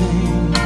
maintain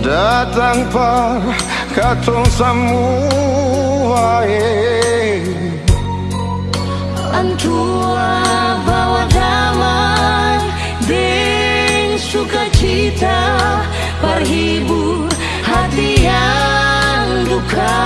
datang par katong semua eh. Antua bawa damai Deng sukacita Parhibur hati yang duka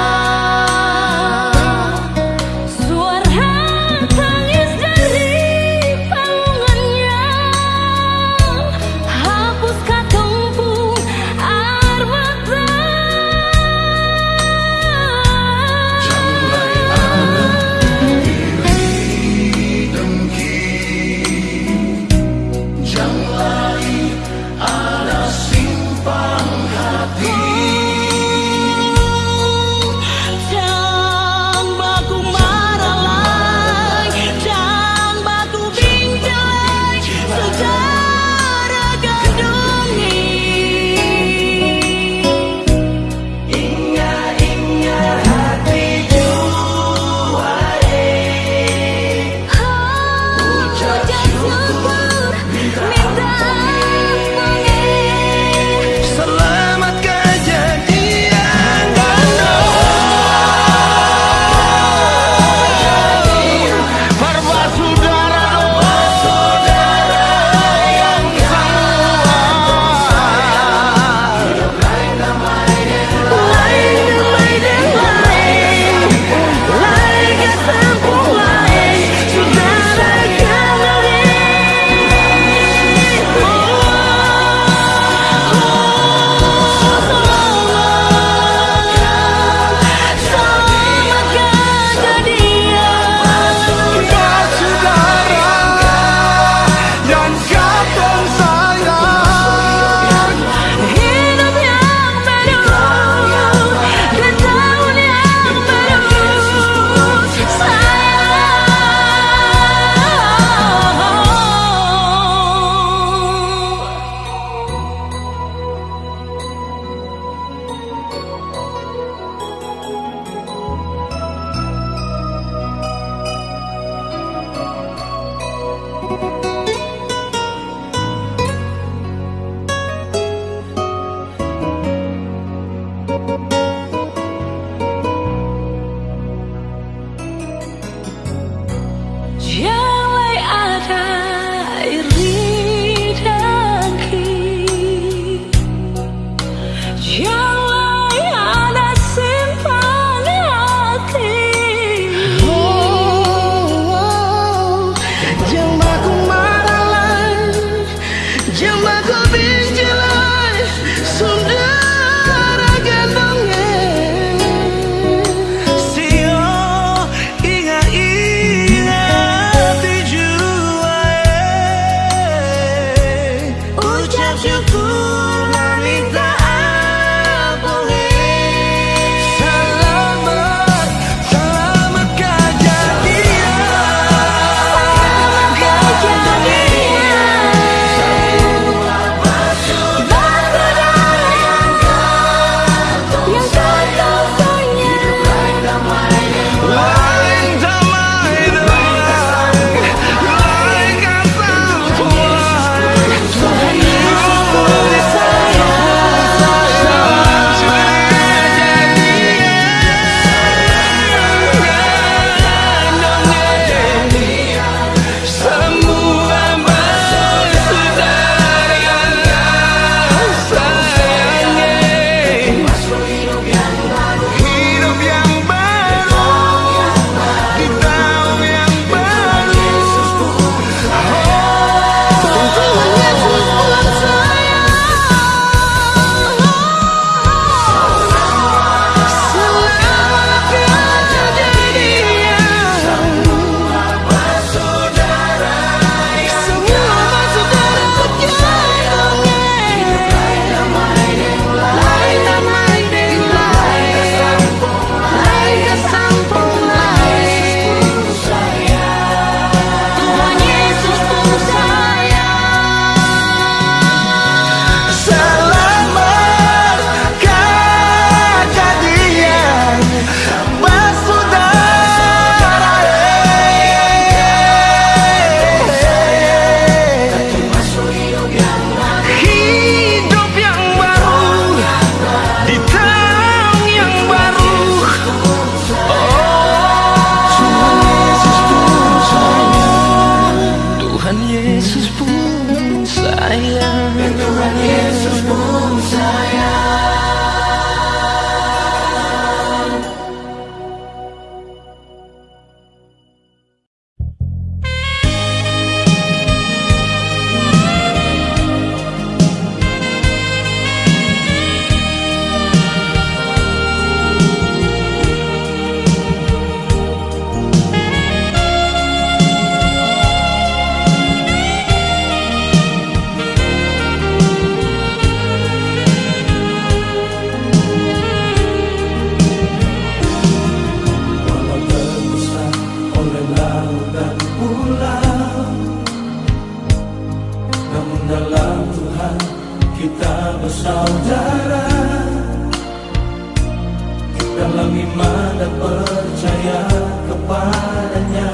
dalam iman dan percaya kepadanya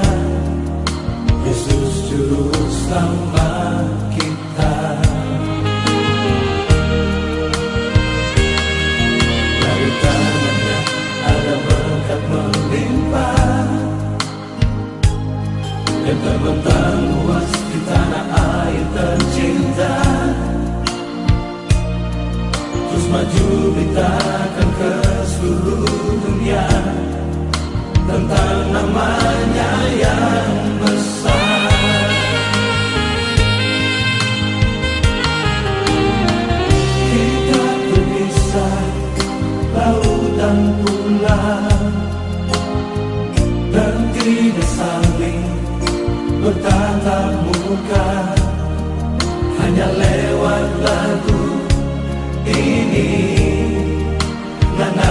Yesus juru selamat kita. Dari tangannya ada berkat melimpah. Yang terbentang luas di tanah air tercinta. Terus maju beritakan ke seluruh dunia tentang namanya yang besar. Kita berpisah laut dan pulau dan tidak saling bertatap muka. Hanya lewat lagu ini dan aku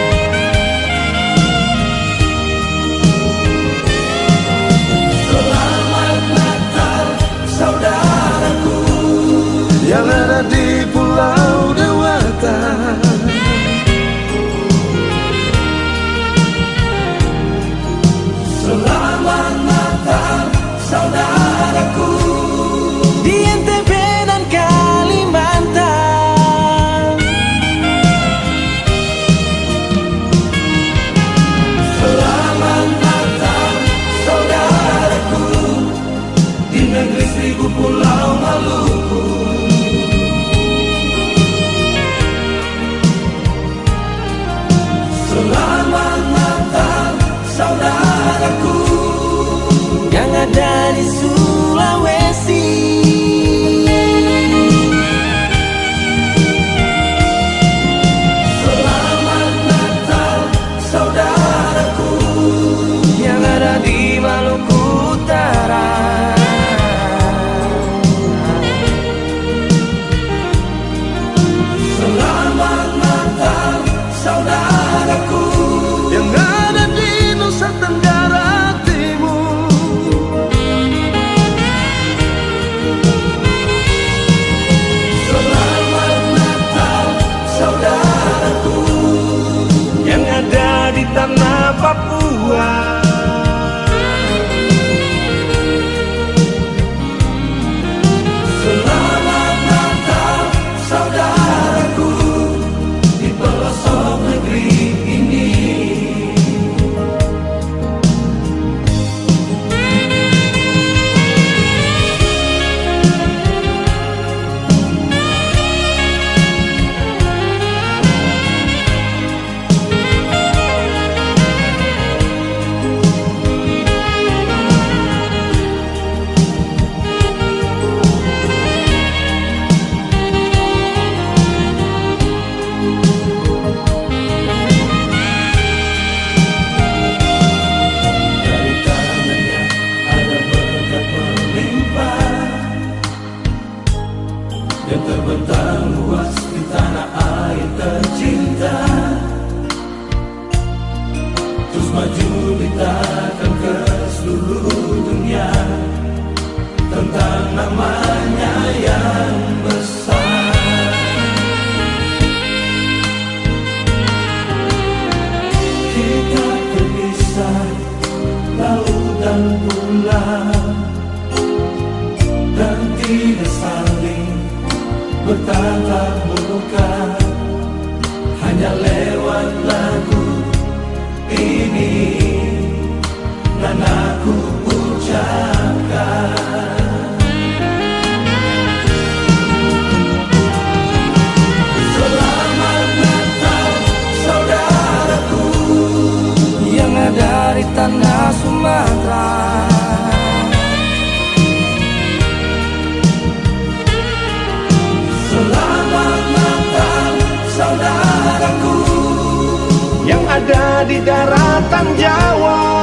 yang ada di Pulau Dewata. Selamat Natal saudaraku. Di NTB dan Kalimantan. Selamat Natal saudaraku. Di negeri seribu pulau Maluku yang ada di Sulawesi di daratan Jawa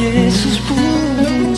Yesus pun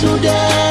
sudah